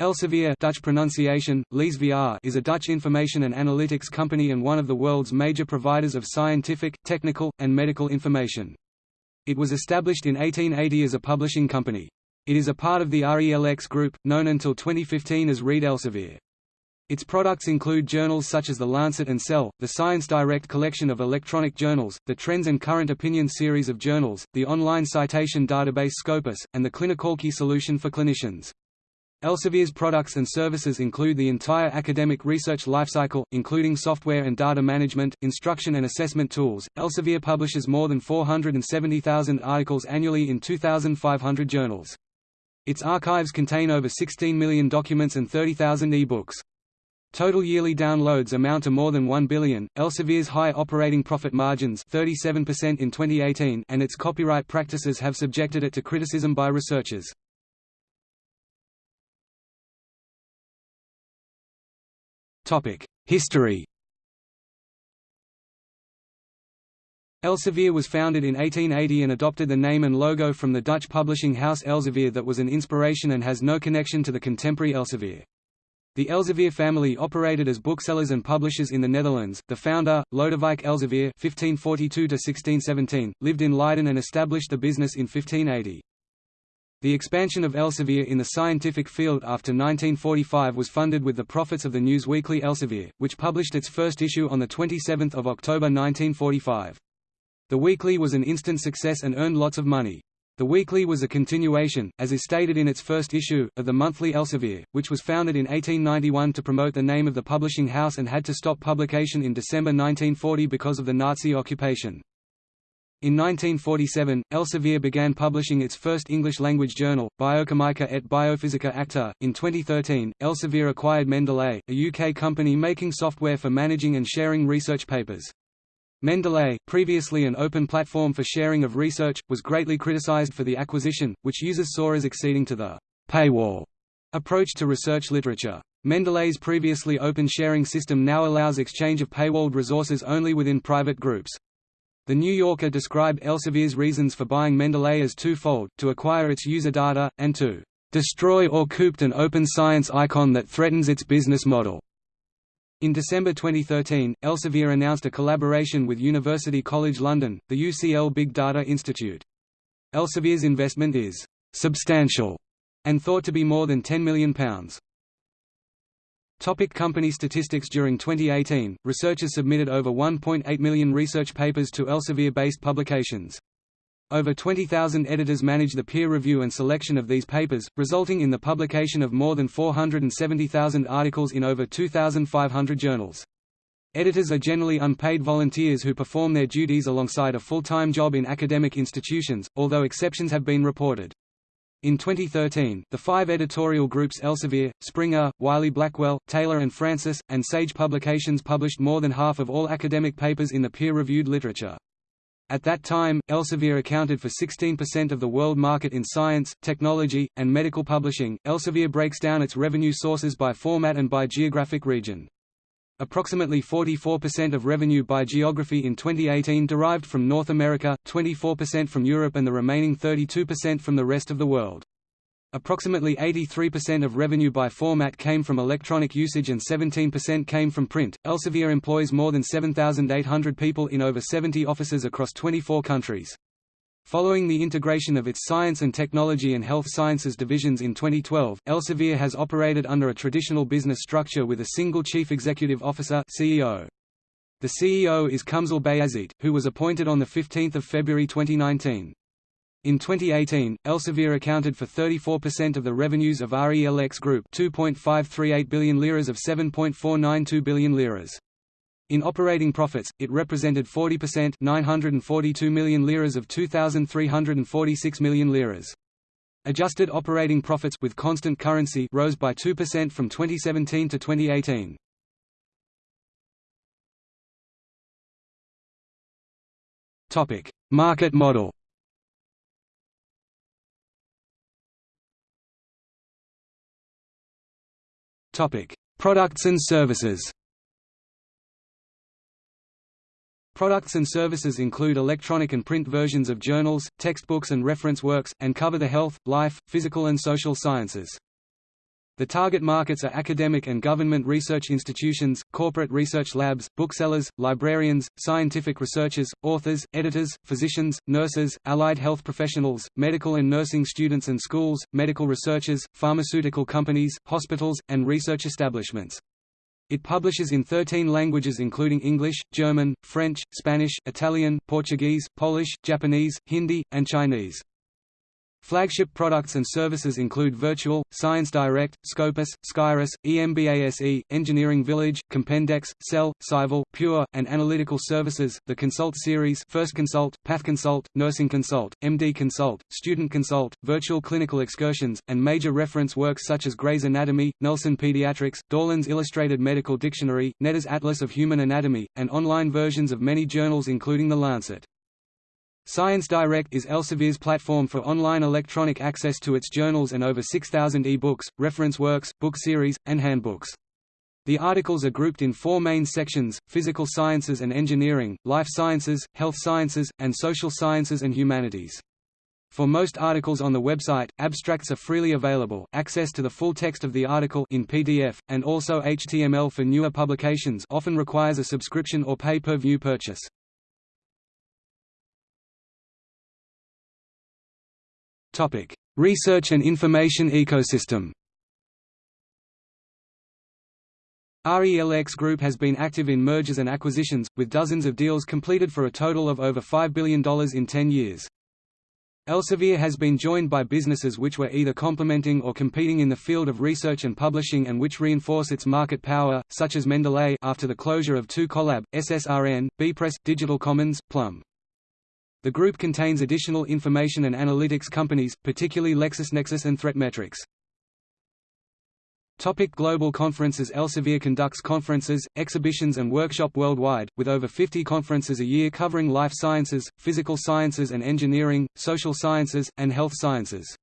Elsevier Dutch pronunciation, Leesvier is a Dutch information and analytics company and one of the world's major providers of scientific, technical, and medical information. It was established in 1880 as a publishing company. It is a part of the RELX Group, known until 2015 as Reed Elsevier. Its products include journals such as The Lancet and Cell, the Science Direct collection of electronic journals, the Trends and Current Opinion series of journals, the online citation database Scopus, and the Clinicalkey solution for clinicians. Elsevier's products and services include the entire academic research lifecycle, including software and data management, instruction and assessment tools. Elsevier publishes more than 470,000 articles annually in 2,500 journals. Its archives contain over 16 million documents and 30,000 e-books. Total yearly downloads amount to more than 1 billion. Elsevier's high operating profit margins, 37% in 2018, and its copyright practices have subjected it to criticism by researchers. History Elsevier was founded in 1880 and adopted the name and logo from the Dutch publishing house Elsevier that was an inspiration and has no connection to the contemporary Elsevier. The Elsevier family operated as booksellers and publishers in the Netherlands. The founder, Lodewijk Elsevier (1542–1617), lived in Leiden and established the business in 1580. The expansion of Elsevier in the scientific field after 1945 was funded with the profits of the news weekly Elsevier, which published its first issue on 27 October 1945. The weekly was an instant success and earned lots of money. The weekly was a continuation, as is stated in its first issue, of the monthly Elsevier, which was founded in 1891 to promote the name of the publishing house and had to stop publication in December 1940 because of the Nazi occupation. In 1947, Elsevier began publishing its first English-language journal, Biochimica et Biophysica Acta. In 2013, Elsevier acquired Mendeley, a UK company making software for managing and sharing research papers. Mendeley, previously an open platform for sharing of research, was greatly criticized for the acquisition, which users saw as exceeding to the paywall approach to research literature. Mendeley's previously open sharing system now allows exchange of paywalled resources only within private groups. The New Yorker described Elsevier's reasons for buying Mendeley as twofold, to acquire its user data, and to "...destroy or cooped an open science icon that threatens its business model." In December 2013, Elsevier announced a collaboration with University College London, the UCL Big Data Institute. Elsevier's investment is «substantial» and thought to be more than £10 million. Topic company statistics During 2018, researchers submitted over 1.8 million research papers to Elsevier-based publications. Over 20,000 editors manage the peer review and selection of these papers, resulting in the publication of more than 470,000 articles in over 2,500 journals. Editors are generally unpaid volunteers who perform their duties alongside a full-time job in academic institutions, although exceptions have been reported. In 2013, the five editorial groups Elsevier, Springer, Wiley-Blackwell, Taylor and Francis, and Sage Publications published more than half of all academic papers in the peer-reviewed literature. At that time, Elsevier accounted for 16% of the world market in science, technology, and medical publishing. Elsevier breaks down its revenue sources by format and by geographic region. Approximately 44% of revenue by geography in 2018 derived from North America, 24% from Europe and the remaining 32% from the rest of the world. Approximately 83% of revenue by format came from electronic usage and 17% came from print. Elsevier employs more than 7,800 people in over 70 offices across 24 countries. Following the integration of its science and technology and health sciences divisions in 2012, Elsevier has operated under a traditional business structure with a single chief executive officer CEO. The CEO is Kumsal Bayazit, who was appointed on 15 February 2019. In 2018, Elsevier accounted for 34% of the revenues of RELX Group 2.538 billion liras of 7.492 billion liras. In operating profits, it represented 40% 942 million liras of 2,346 million liras. Adjusted operating profits with constant currency rose by 2% from 2017 to 2018. Topic: Market model. Topic: Products and services. Products and services include electronic and print versions of journals, textbooks and reference works, and cover the health, life, physical and social sciences. The target markets are academic and government research institutions, corporate research labs, booksellers, librarians, scientific researchers, authors, editors, physicians, nurses, allied health professionals, medical and nursing students and schools, medical researchers, pharmaceutical companies, hospitals, and research establishments. It publishes in 13 languages including English, German, French, Spanish, Italian, Portuguese, Polish, Japanese, Hindi, and Chinese. Flagship products and services include Virtual, Science Direct, Scopus, Scirus, EMBASE, Engineering Village, Compendex, Cell, Scival, Pure, and Analytical Services, the Consult series First Consult, Path Consult, Nursing Consult, MD Consult, Student Consult, Virtual Clinical Excursions, and major reference works such as Gray's Anatomy, Nelson Pediatrics, Dorland's Illustrated Medical Dictionary, Netter's Atlas of Human Anatomy, and online versions of many journals including The Lancet. Science Direct is Elsevier's platform for online electronic access to its journals and over 6,000 e-books, reference works, book series, and handbooks. The articles are grouped in four main sections, physical sciences and engineering, life sciences, health sciences, and social sciences and humanities. For most articles on the website, abstracts are freely available, access to the full text of the article in PDF, and also HTML for newer publications often requires a subscription or pay-per-view purchase. Topic: Research and information ecosystem. RELX Group has been active in mergers and acquisitions, with dozens of deals completed for a total of over $5 billion in 10 years. Elsevier has been joined by businesses which were either complementing or competing in the field of research and publishing and which reinforce its market power, such as Mendeley after the closure of 2Collab, SSRN, Bepress, Digital Commons, Plum. The group contains additional information and analytics companies, particularly LexisNexis and ThreatMetrix. Topic global conferences Elsevier conducts conferences, exhibitions and workshop worldwide, with over 50 conferences a year covering life sciences, physical sciences and engineering, social sciences, and health sciences.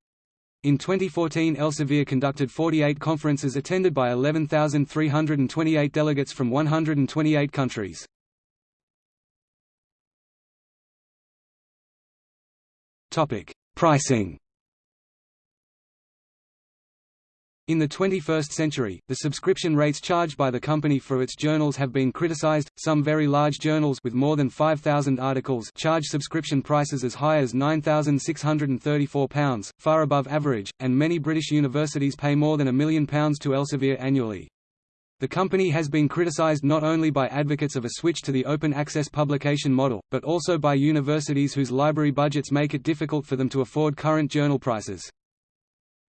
In 2014 Elsevier conducted 48 conferences attended by 11,328 delegates from 128 countries. Topic: Pricing. In the 21st century, the subscription rates charged by the company for its journals have been criticized. Some very large journals with more than 5,000 articles charge subscription prices as high as £9,634, far above average, and many British universities pay more than a million pounds to Elsevier annually. The company has been criticized not only by advocates of a switch to the open access publication model, but also by universities whose library budgets make it difficult for them to afford current journal prices.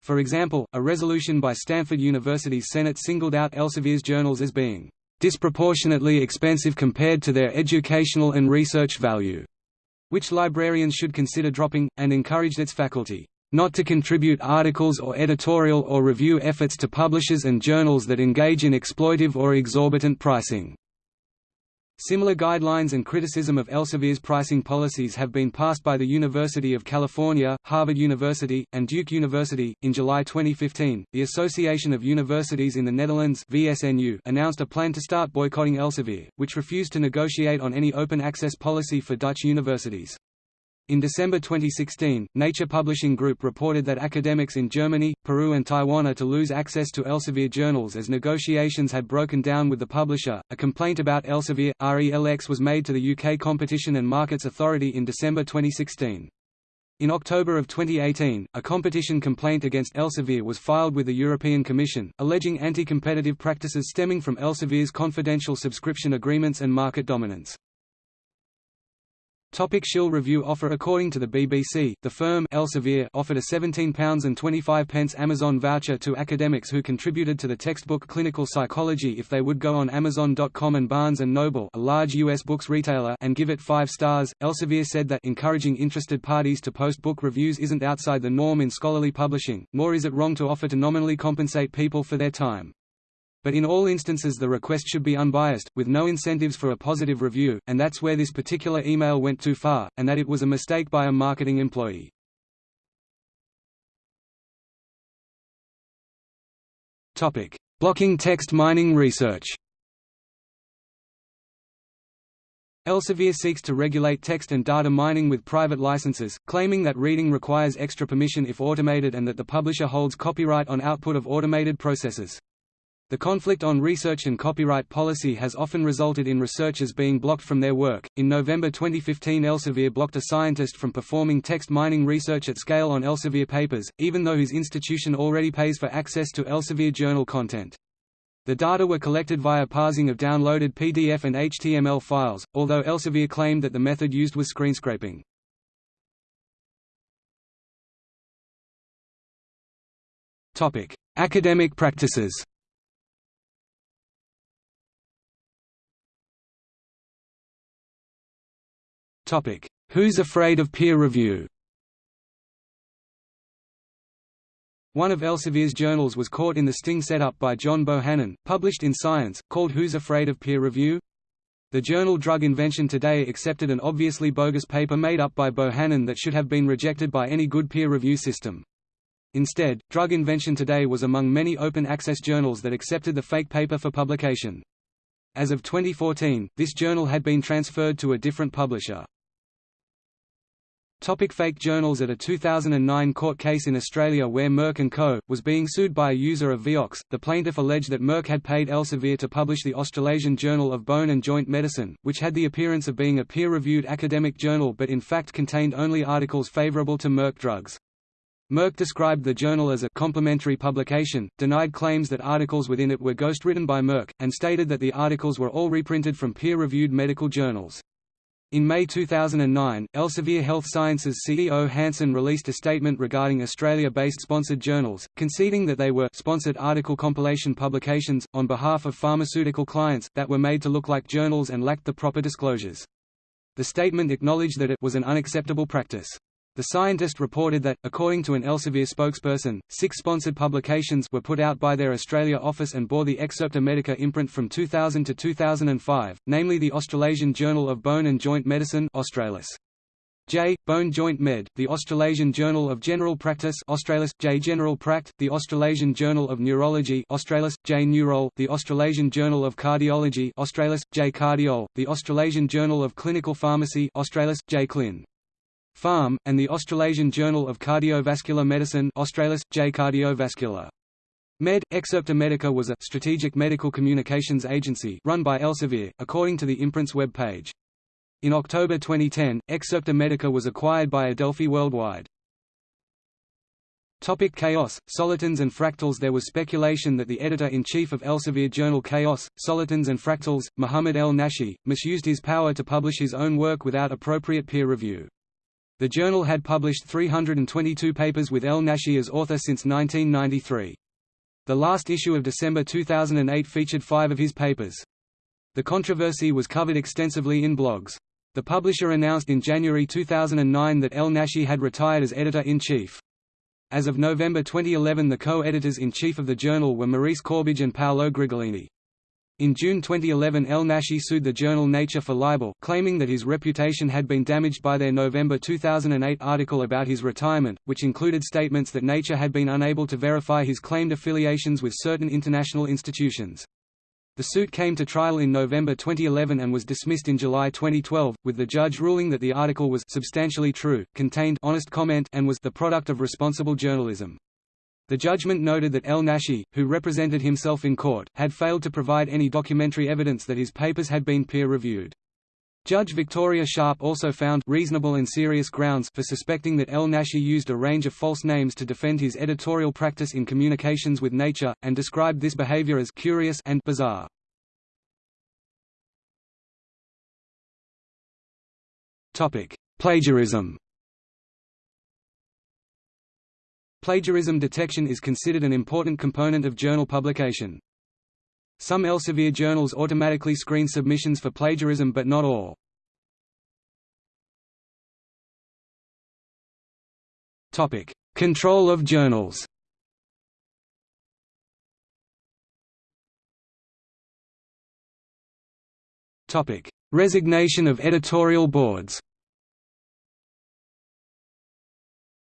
For example, a resolution by Stanford University's Senate singled out Elsevier's journals as being disproportionately expensive compared to their educational and research value, which librarians should consider dropping, and encouraged its faculty not to contribute articles or editorial or review efforts to publishers and journals that engage in exploitive or exorbitant pricing. Similar guidelines and criticism of Elsevier's pricing policies have been passed by the University of California, Harvard University, and Duke University. In July 2015, the Association of Universities in the Netherlands (VSNU) announced a plan to start boycotting Elsevier, which refused to negotiate on any open access policy for Dutch universities. In December 2016, Nature Publishing Group reported that academics in Germany, Peru and Taiwan are to lose access to Elsevier journals as negotiations had broken down with the publisher. A complaint about Elsevier, RELX was made to the UK Competition and Markets Authority in December 2016. In October of 2018, a competition complaint against Elsevier was filed with the European Commission, alleging anti-competitive practices stemming from Elsevier's confidential subscription agreements and market dominance. Topic Shill Review offer According to the BBC, the firm Elsevier offered a £17.25 Amazon voucher to academics who contributed to the textbook Clinical Psychology if they would go on Amazon.com and Barnes & Noble a large U.S. books retailer and give it five stars. Elsevier said that encouraging interested parties to post book reviews isn't outside the norm in scholarly publishing, nor is it wrong to offer to nominally compensate people for their time but in all instances the request should be unbiased, with no incentives for a positive review, and that's where this particular email went too far, and that it was a mistake by a marketing employee. Blocking text mining research Elsevier seeks to regulate text and data mining with private licenses, claiming that reading requires extra permission if automated and that the publisher holds copyright on output of automated processes. The conflict on research and copyright policy has often resulted in researchers being blocked from their work. In November 2015, Elsevier blocked a scientist from performing text mining research at scale on Elsevier papers, even though his institution already pays for access to Elsevier journal content. The data were collected via parsing of downloaded PDF and HTML files, although Elsevier claimed that the method used was screenscraping. Academic practices Who's afraid of peer review One of Elsevier's journals was caught in the sting set up by John Bohannon, published in Science, called Who's Afraid of Peer Review? The journal Drug Invention Today accepted an obviously bogus paper made up by Bohannon that should have been rejected by any good peer review system. Instead, Drug Invention Today was among many open-access journals that accepted the fake paper for publication. As of 2014, this journal had been transferred to a different publisher. Topic fake journals At a 2009 court case in Australia where Merck & Co. was being sued by a user of Vioxx, the plaintiff alleged that Merck had paid Elsevier to publish the Australasian Journal of Bone and Joint Medicine, which had the appearance of being a peer-reviewed academic journal but in fact contained only articles favourable to Merck drugs. Merck described the journal as a complementary publication, denied claims that articles within it were ghostwritten by Merck, and stated that the articles were all reprinted from peer-reviewed medical journals. In May 2009, Elsevier Health Sciences CEO Hansen released a statement regarding Australia-based sponsored journals, conceding that they were sponsored article compilation publications, on behalf of pharmaceutical clients, that were made to look like journals and lacked the proper disclosures. The statement acknowledged that it was an unacceptable practice. The scientist reported that, according to an Elsevier spokesperson, six sponsored publications were put out by their Australia office and bore the Excerpta Medica imprint from 2000 to 2005, namely the Australasian Journal of Bone and Joint Medicine Australis. J. Bone Joint Med, the Australasian Journal of General Practice Australis, J. General Pract, the Australasian Journal of Neurology Australis, J. Neurol, the Australasian Journal of Cardiology Australis, J. Cardiol, the Australasian Journal of Clinical Pharmacy Australis, J. Clin. Pharm, and the Australasian Journal of Cardiovascular Medicine Australis, J. Cardiovascular. Med. Excerpta Medica was a strategic medical communications agency run by Elsevier, according to the imprint's web page. In October 2010, Excerpta Medica was acquired by Adelphi Worldwide. Topic Chaos, Solitons and Fractals There was speculation that the editor-in-chief of Elsevier journal Chaos, Solitons and Fractals, Muhammad El Naschie, misused his power to publish his own work without appropriate peer review. The journal had published 322 papers with El Naschie as author since 1993. The last issue of December 2008 featured five of his papers. The controversy was covered extensively in blogs. The publisher announced in January 2009 that El Naschie had retired as editor-in-chief. As of November 2011 the co-editors-in-chief of the journal were Maurice Courbage and Paolo Grigolini. In June 2011 El Naschie sued the journal Nature for libel, claiming that his reputation had been damaged by their November 2008 article about his retirement, which included statements that Nature had been unable to verify his claimed affiliations with certain international institutions. The suit came to trial in November 2011 and was dismissed in July 2012, with the judge ruling that the article was substantially true, contained honest comment and was the product of responsible journalism. The judgment noted that El Naschie, who represented himself in court, had failed to provide any documentary evidence that his papers had been peer-reviewed. Judge Victoria Sharp also found reasonable and serious grounds for suspecting that El Naschie used a range of false names to defend his editorial practice in communications with Nature, and described this behavior as curious and bizarre. Plagiarism Plagiarism detection is considered an important component of journal publication. Some Elsevier journals automatically screen submissions for plagiarism but not all. Topic: Control of journals Topic: Resignation of editorial boards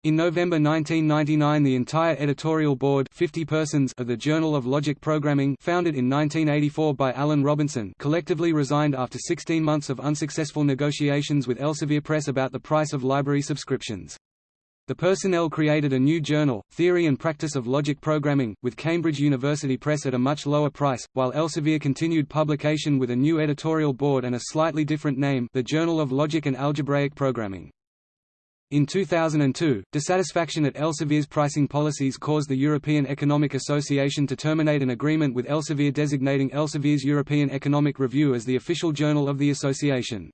In November 1999 the entire editorial board 50 persons of the Journal of Logic Programming founded in 1984 by Alan Robinson collectively resigned after 16 months of unsuccessful negotiations with Elsevier Press about the price of library subscriptions. The personnel created a new journal, Theory and Practice of Logic Programming, with Cambridge University Press at a much lower price, while Elsevier continued publication with a new editorial board and a slightly different name the Journal of Logic and Algebraic Programming. In 2002, dissatisfaction at Elsevier's pricing policies caused the European Economic Association to terminate an agreement with Elsevier designating Elsevier's European Economic Review as the official journal of the association.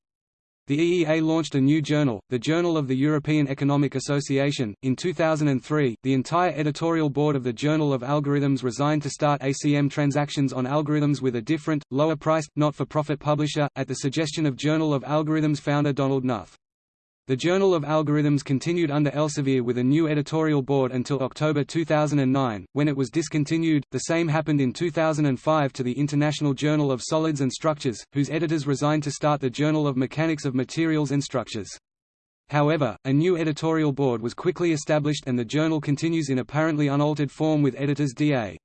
The EEA launched a new journal, the Journal of the European Economic Association. In 2003, the entire editorial board of the Journal of Algorithms resigned to start ACM transactions on algorithms with a different, lower priced, not for profit publisher, at the suggestion of Journal of Algorithms founder Donald Knuth. The Journal of Algorithms continued under Elsevier with a new editorial board until October 2009, when it was discontinued. The same happened in 2005 to the International Journal of Solids and Structures, whose editors resigned to start the Journal of Mechanics of Materials and Structures. However, a new editorial board was quickly established and the journal continues in apparently unaltered form with editors D.A.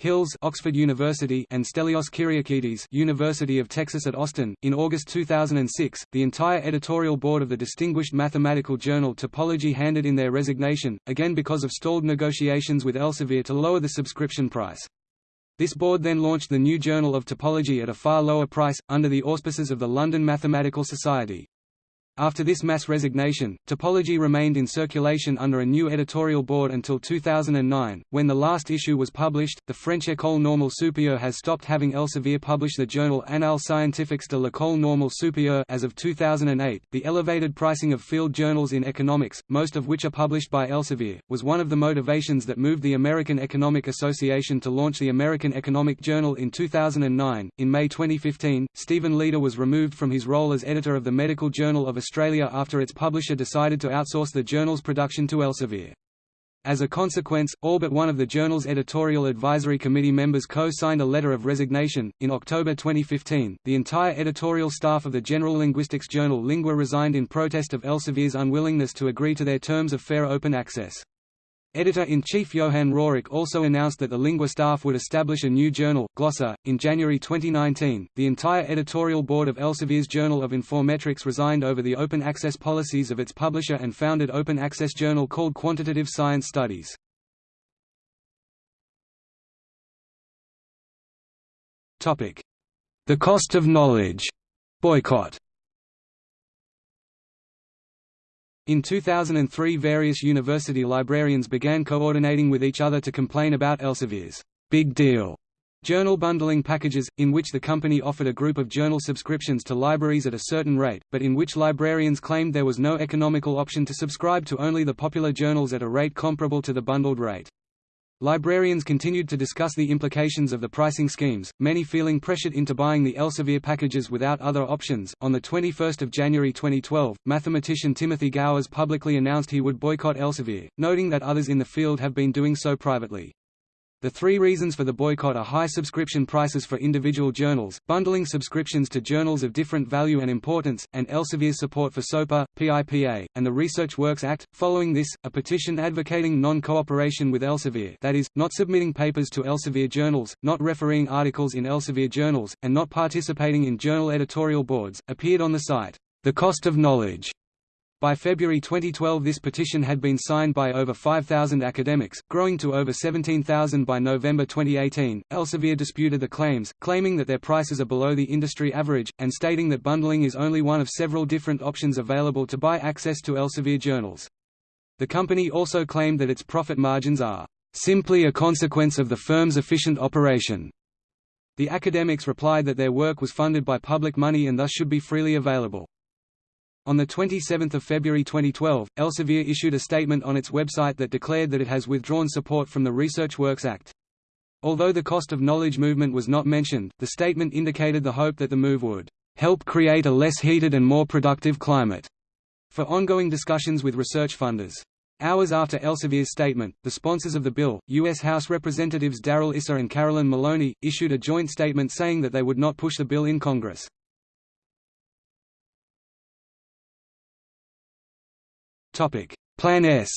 Hills Oxford University and Stelios Kyriakides University of Texas at Austin. In August 2006, the entire editorial board of the distinguished mathematical journal Topology handed in their resignation, again because of stalled negotiations with Elsevier to lower the subscription price. This board then launched the new Journal of Topology at a far lower price, under the auspices of the London Mathematical Society. After this mass resignation, Topology remained in circulation under a new editorial board until 2009. When the last issue was published, the French École Normale Supérieure has stopped having Elsevier publish the journal Annales scientifiques de l'École Normale Supérieure as of 2008. The elevated pricing of field journals in economics, most of which are published by Elsevier, was one of the motivations that moved the American Economic Association to launch the American Economic Journal in 2009. In May 2015, Stephen Leeder was removed from his role as editor of the Medical Journal of Australia after its publisher decided to outsource the journal's production to Elsevier. As a consequence, all but one of the journal's editorial advisory committee members co-signed a letter of resignation. In October 2015, the entire editorial staff of the general linguistics journal Lingua resigned in protest of Elsevier's unwillingness to agree to their terms of fair open access. Editor-in-Chief Johan Rooryck also announced that the Lingua staff would establish a new journal, Glossa. In January 2019, the entire editorial board of Elsevier's Journal of Informetrics resigned over the open access policies of its publisher and founded open access journal called Quantitative Science Studies. Topic: The cost of knowledge boycott In 2003 various university librarians began coordinating with each other to complain about Elsevier's big deal journal bundling packages, in which the company offered a group of journal subscriptions to libraries at a certain rate, but in which librarians claimed there was no economical option to subscribe to only the popular journals at a rate comparable to the bundled rate. Librarians continued to discuss the implications of the pricing schemes, many feeling pressured into buying the Elsevier packages without other options. On the 21st of January 2012, mathematician Timothy Gowers publicly announced he would boycott Elsevier, noting that others in the field have been doing so privately. The three reasons for the boycott are high subscription prices for individual journals, bundling subscriptions to journals of different value and importance, and Elsevier's support for SOPA, PIPA, and the Research Works Act. Following this, a petition advocating non-cooperation with Elsevier that is, not submitting papers to Elsevier journals, not refereeing articles in Elsevier journals, and not participating in journal editorial boards, appeared on the site, The Cost of Knowledge, by February 2012 this petition had been signed by over 5,000 academics, growing to over 17,000 by November 2018. Elsevier disputed the claims, claiming that their prices are below the industry average, and stating that bundling is only one of several different options available to buy access to Elsevier journals. The company also claimed that its profit margins are simply a consequence of the firm's efficient operation. The academics replied that their work was funded by public money and thus should be freely available. On 27 February 2012, Elsevier issued a statement on its website that declared that it has withdrawn support from the Research Works Act. Although the cost of knowledge movement was not mentioned, the statement indicated the hope that the move would help create a less heated and more productive climate for ongoing discussions with research funders. Hours after Elsevier's statement, the sponsors of the bill, U.S. House Representatives Darrell Issa and Carolyn Maloney, issued a joint statement saying that they would not push the bill in Congress. Plan S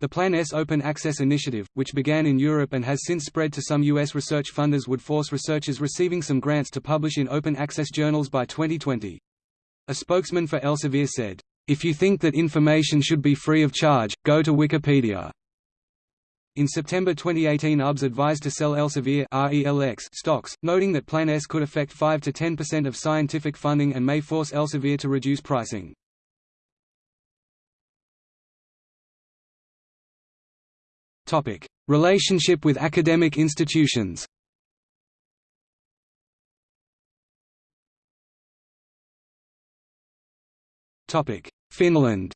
The Plan S open access initiative, which began in Europe and has since spread to some U.S. research funders would force researchers receiving some grants to publish in open access journals by 2020. A spokesman for Elsevier said, "...if you think that information should be free of charge, go to Wikipedia." In September 2018 UBS advised to sell Elsevier RELX stocks, noting that Plan S could affect 5–10% of scientific funding and may force Elsevier to reduce pricing. Relationship with academic institutions. Finland.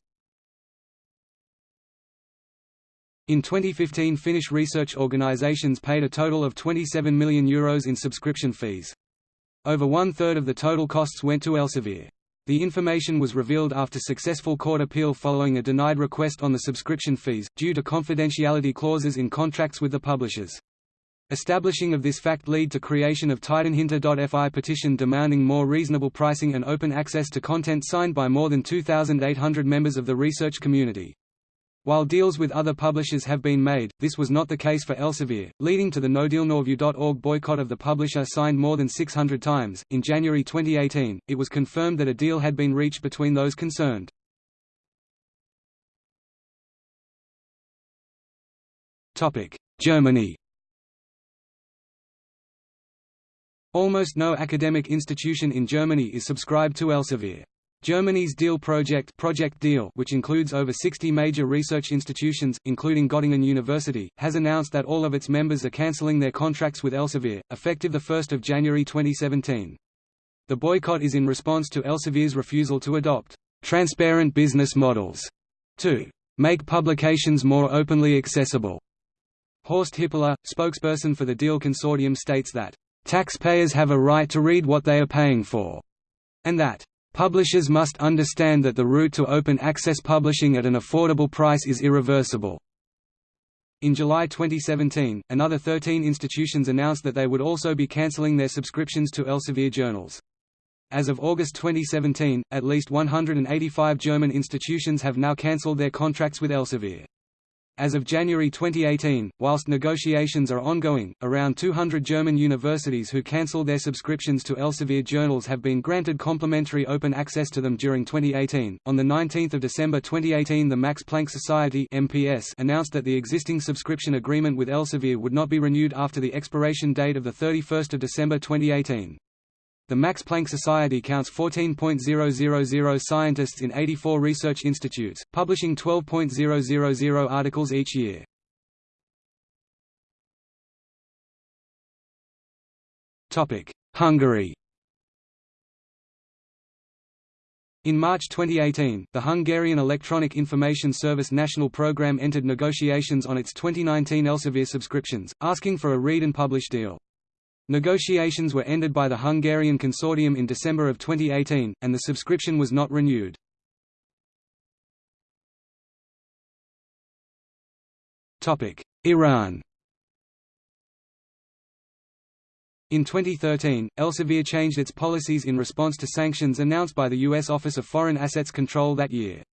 In 2015 Finnish research organizations paid a total of €27 million Euros in subscription fees. Over one-third of the total costs went to Elsevier. The information was revealed after successful court appeal following a denied request on the subscription fees, due to confidentiality clauses in contracts with the publishers. Establishing of this fact lead to creation of Tiedonhinta.fi petition demanding more reasonable pricing and open access to content signed by more than 2,800 members of the research community. While deals with other publishers have been made, this was not the case for Elsevier, leading to the NoDealNoReview.org boycott of the publisher signed more than 600 times. In January 2018, it was confirmed that a deal had been reached between those concerned. Topic: Germany. Almost no academic institution in Germany is subscribed to Elsevier. Germany's DEAL project, project DEAL which includes over 60 major research institutions, including Göttingen University, has announced that all of its members are cancelling their contracts with Elsevier, effective 1 January 2017. The boycott is in response to Elsevier's refusal to adopt «transparent business models» to «make publications more openly accessible». Horst Hippler, spokesperson for the DEAL consortium states that «taxpayers have a right to read what they are paying for», and that Publishers must understand that the route to open access publishing at an affordable price is irreversible. In July 2017, another 13 institutions announced that they would also be cancelling their subscriptions to Elsevier journals. As of August 2017, at least 185 German institutions have now cancelled their contracts with Elsevier. As of January 2018, whilst negotiations are ongoing, around 200 German universities who cancelled their subscriptions to Elsevier journals have been granted complimentary open access to them during 2018. On the 19th of December 2018, the Max Planck Society (MPS) announced that the existing subscription agreement with Elsevier would not be renewed after the expiration date of the 31st of December 2018. The Max Planck Society counts 14.000 scientists in 84 research institutes, publishing 12.000 articles each year. Hungary In March 2018, the Hungarian Electronic Information Service National Programme entered negotiations on its 2019 Elsevier subscriptions, asking for a read and publish deal. Negotiations were ended by the Hungarian consortium in December of 2018, and the subscription was not renewed. Iran In 2013, Elsevier changed its policies in response to sanctions announced by the U.S. Office of Foreign Assets Control that year.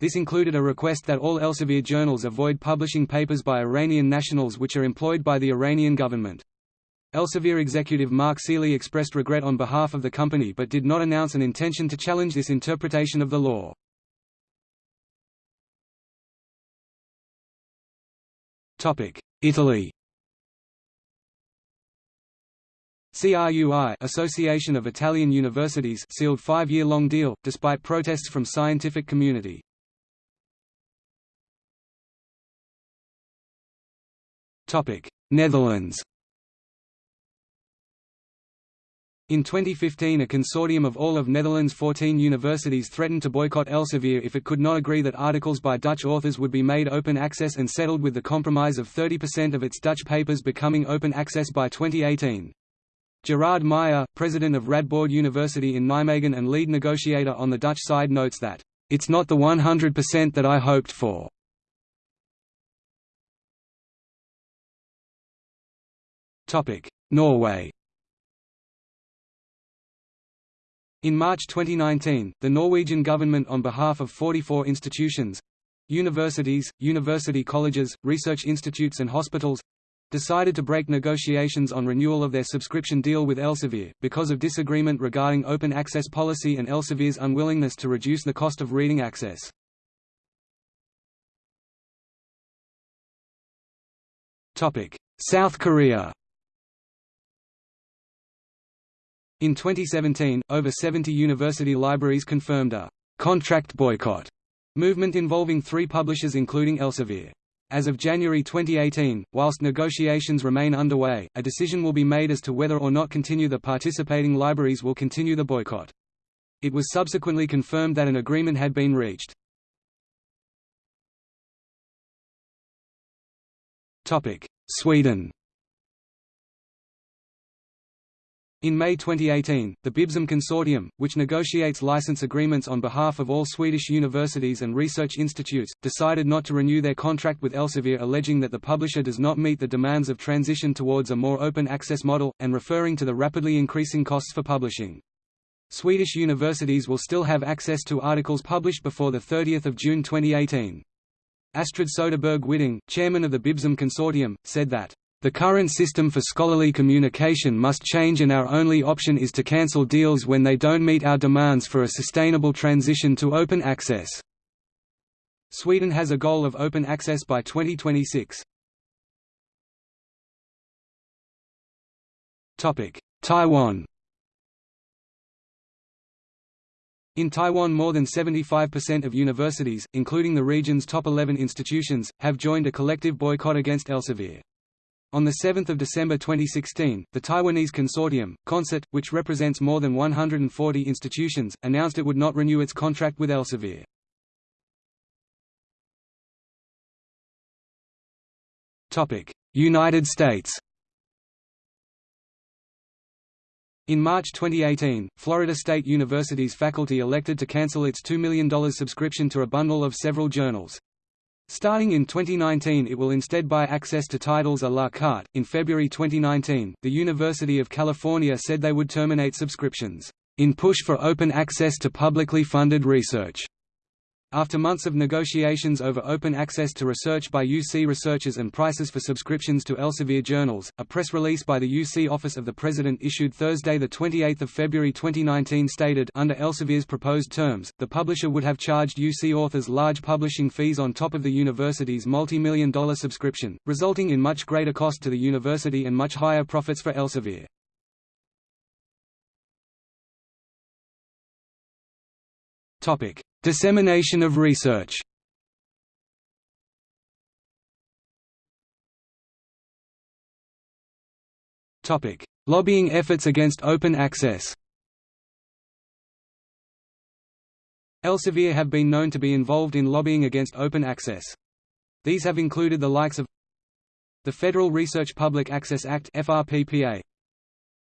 This included a request that all Elsevier journals avoid publishing papers by Iranian nationals which are employed by the Iranian government. Elsevier executive Mark Seeley expressed regret on behalf of the company but did not announce an intention to challenge this interpretation of the law. Italy CRUI Association of Italian Universities sealed five-year-long deal, despite protests from scientific community. Netherlands In 2015 a consortium of all of Netherlands' 14 universities threatened to boycott Elsevier if it could not agree that articles by Dutch authors would be made open access and settled with the compromise of 30% of its Dutch papers becoming open access by 2018. Gerard Meijer, president of Radboud University in Nijmegen and lead negotiator on the Dutch side notes that, "...it's not the 100% that I hoped for." Norway In March 2019, the Norwegian government on behalf of 44 institutions Universities, university colleges, research institutes and hospitals decided to break negotiations on renewal of their subscription deal with Elsevier, because of disagreement regarding open access policy and Elsevier's unwillingness to reduce the cost of reading access. South Korea In 2017, over 70 university libraries confirmed a «contract boycott» movement involving three publishers including Elsevier. As of January 2018, whilst negotiations remain underway, a decision will be made as to whether or not continue the participating libraries will continue the boycott. It was subsequently confirmed that an agreement had been reached. Sweden In May 2018, the Bibsam Consortium, which negotiates license agreements on behalf of all Swedish universities and research institutes, decided not to renew their contract with Elsevier alleging that the publisher does not meet the demands of transition towards a more open access model, and referring to the rapidly increasing costs for publishing. Swedish universities will still have access to articles published before 30 June 2018. Astrid Söderbergh Widding, chairman of the Bibsam Consortium, said that the current system for scholarly communication must change and our only option is to cancel deals when they don't meet our demands for a sustainable transition to open access. Sweden has a goal of open access by 2026. Taiwan In Taiwan more than 75% of universities, including the region's top 11 institutions, have joined a collective boycott against Elsevier. On 7 December 2016, the Taiwanese consortium, CONSET, which represents more than 140 institutions, announced it would not renew its contract with Elsevier. United States In March 2018, Florida State University's faculty elected to cancel its $2 million subscription to a bundle of several journals. Starting in 2019 it will instead buy access to titles a la carte. In February 2019, the University of California said they would terminate subscriptions, in push for open access to publicly funded research. After months of negotiations over open access to research by UC researchers and prices for subscriptions to Elsevier journals, a press release by the UC Office of the President issued Thursday 28 February 2019 stated under Elsevier's proposed terms, the publisher would have charged UC authors large publishing fees on top of the university's multi-million dollar subscription, resulting in much greater cost to the university and much higher profits for Elsevier. Topic: Dissemination of research. Lobbying efforts against open access. Elsevier have been known to be involved in lobbying against open access. These have included the likes of the Federal Research Public Access Act FRPPA,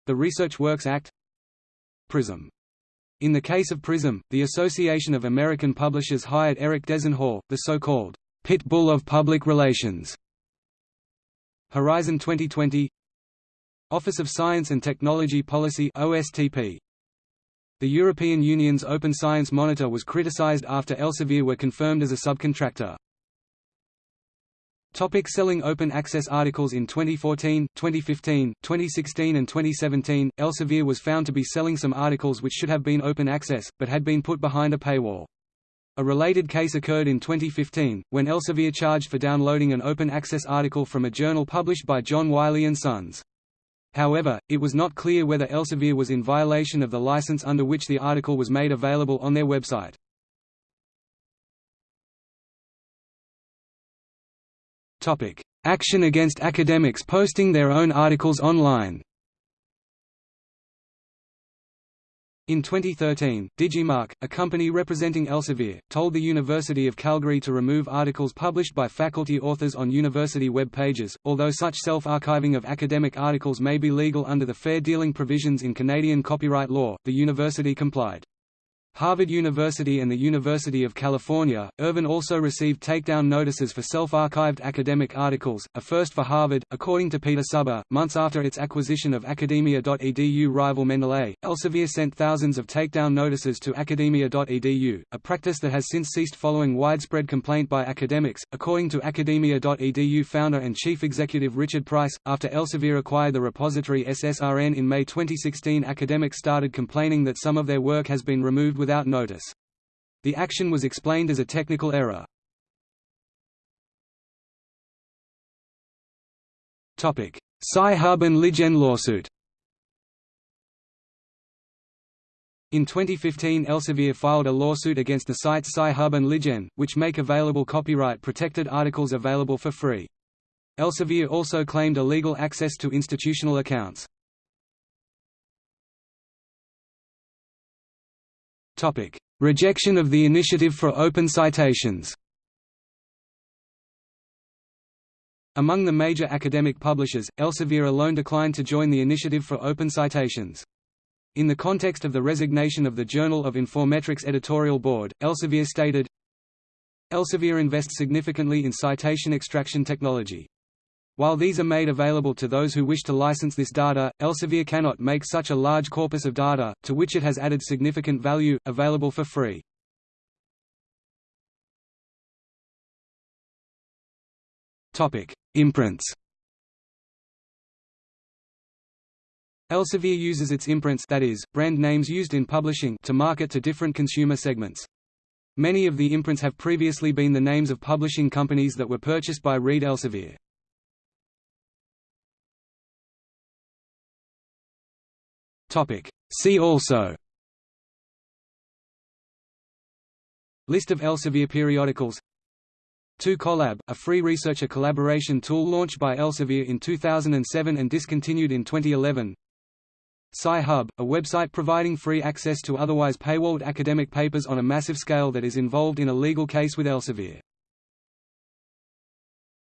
the Research Works Act, PRISM in the case of PRISM, the Association of American Publishers hired Eric Dezenhall, the so-called pit bull of public relations. Horizon 2020 Office of Science and Technology Policy OSTP. The European Union's Open Science Monitor was criticized after Elsevier were confirmed as a subcontractor. Topic selling open access articles In 2014, 2015, 2016 and 2017, Elsevier was found to be selling some articles which should have been open access, but had been put behind a paywall. A related case occurred in 2015, when Elsevier charged for downloading an open access article from a journal published by John Wiley & Sons. However, it was not clear whether Elsevier was in violation of the license under which the article was made available on their website. Topic: Action against academics posting their own articles online. In 2013, Digimarc, a company representing Elsevier, told the University of Calgary to remove articles published by faculty authors on university web pages. Although such self-archiving of academic articles may be legal under the fair dealing provisions in Canadian copyright law, the university complied. Harvard University and the University of California. Irvine also received takedown notices for self-archived academic articles, a first for Harvard, according to Peter Suber. Months after its acquisition of Academia.edu rival Mendeley, Elsevier sent thousands of takedown notices to Academia.edu, a practice that has since ceased following widespread complaint by academics, according to Academia.edu founder and chief executive Richard Price. After Elsevier acquired the repository SSRN in May 2016, academics started complaining that some of their work has been removed with without notice. The action was explained as a technical error. Topic: Sci-Hub and LibGen lawsuit In 2015 Elsevier filed a lawsuit against the sites Sci-Hub and LibGen, which make available copyright-protected articles available for free. Elsevier also claimed illegal access to institutional accounts. Topic: Rejection of the initiative for open citations. Among the major academic publishers, Elsevier alone declined to join the initiative for open citations. In the context of the resignation of the Journal of Informetrics editorial board, Elsevier stated, Elsevier invests significantly in citation extraction technology. While these are made available to those who wish to license this data, Elsevier cannot make such a large corpus of data, to which it has added significant value, available for free. Imprints Elsevier uses its imprints that is, brand names used in publishing to market to different consumer segments. Many of the imprints have previously been the names of publishing companies that were purchased by Reed Elsevier. Topic. See also. List of Elsevier periodicals. 2Collab, a free researcher collaboration tool launched by Elsevier in 2007 and discontinued in 2011 Sci-Hub, a website providing free access to otherwise paywalled academic papers on a massive scale that is involved in a legal case with Elsevier